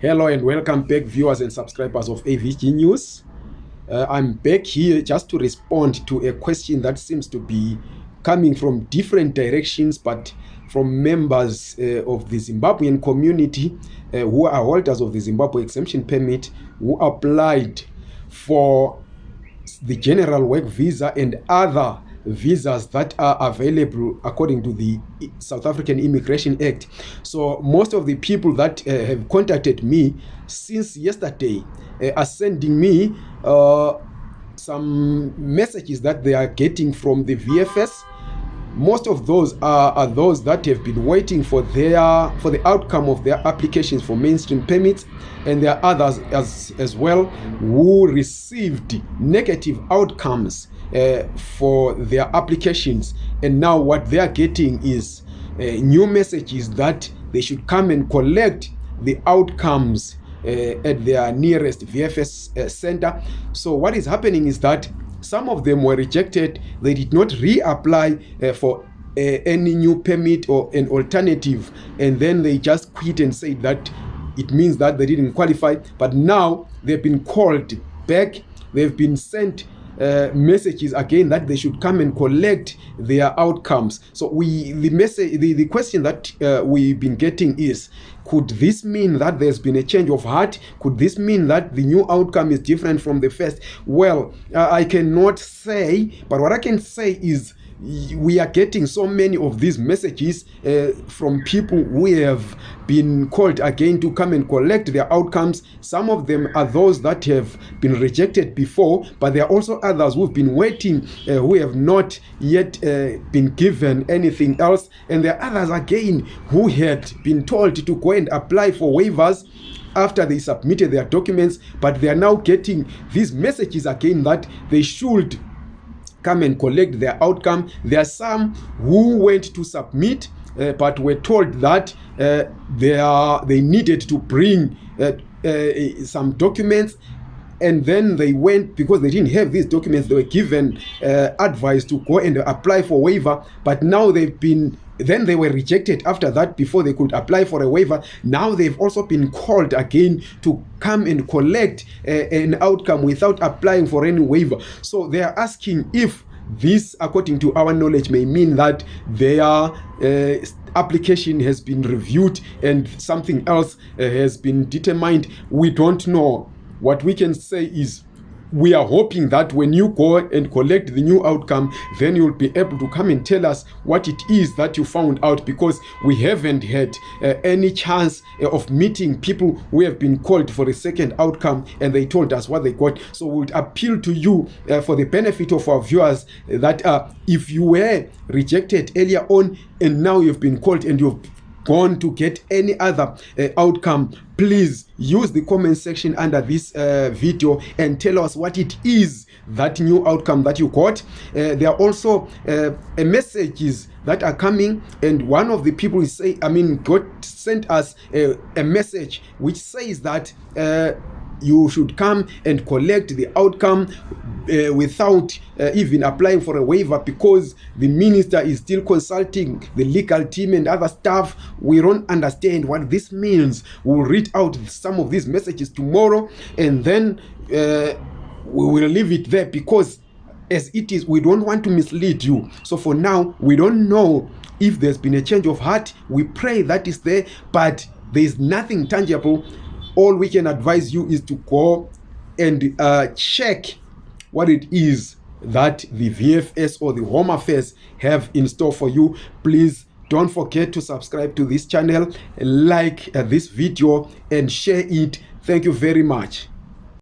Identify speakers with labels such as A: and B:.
A: Hello and welcome back, viewers and subscribers of AVG News. Uh, I'm back here just to respond to a question that seems to be coming from different directions, but from members uh, of the Zimbabwean community uh, who are holders of the Zimbabwe exemption permit who applied for the general work visa and other visas that are available according to the South African Immigration Act. So most of the people that uh, have contacted me since yesterday uh, are sending me uh, some messages that they are getting from the VFS most of those are, are those that have been waiting for their for the outcome of their applications for mainstream permits and there are others as as well who received negative outcomes uh, for their applications. And now what they are getting is uh, new messages that they should come and collect the outcomes uh, at their nearest VFS uh, center. So what is happening is that some of them were rejected. They did not reapply uh, for uh, any new permit or an alternative. And then they just quit and said that it means that they didn't qualify. But now they've been called back. They've been sent uh, messages again that they should come and collect their outcomes. So we the message the, the question that uh, we've been getting is could this mean that there's been a change of heart? Could this mean that the new outcome is different from the first? Well uh, i cannot say but what i can say is we are getting so many of these messages uh, from people who have been called again to come and collect their outcomes. Some of them are those that have been rejected before but there are also others who've been waiting uh, who have not yet uh, been given anything else. And there are others again who had been told to go and apply for waivers after they submitted their documents but they are now getting these messages again that they should come and collect their outcome. There are some who went to submit uh, but were told that uh, they are they needed to bring uh, uh, some documents and then they went because they didn't have these documents they were given uh, advice to go and apply for waiver. But now they've been then they were rejected after that before they could apply for a waiver. Now they've also been called again to come and collect uh, an outcome without applying for any waiver. So they are asking if this according to our knowledge may mean that their uh, application has been reviewed and something else uh, has been determined. We don't know what we can say is we are hoping that when you go and collect the new outcome then you'll be able to come and tell us what it is that you found out because we haven't had uh, any chance uh, of meeting people who have been called for a second outcome and they told us what they got. So we would appeal to you uh, for the benefit of our viewers that uh, if you were rejected earlier on and now you've been called and you've gone to get any other uh, outcome please use the comment section under this uh, video and tell us what it is that new outcome that you got. Uh, there are also uh, messages that are coming and one of the people is say i mean god sent us a, a message which says that uh, you should come and collect the outcome uh, without uh, even applying for a waiver because the minister is still consulting the legal team and other staff. We don't understand what this means. We'll read out some of these messages tomorrow and then uh, we will leave it there because as it is we don't want to mislead you. So for now we don't know if there's been a change of heart. We pray that is there but there is nothing tangible. All we can advise you is to go and uh, check what it is that the VFS or the Home Affairs have in store for you. Please don't forget to subscribe to this channel, like uh, this video and share it. Thank you very much.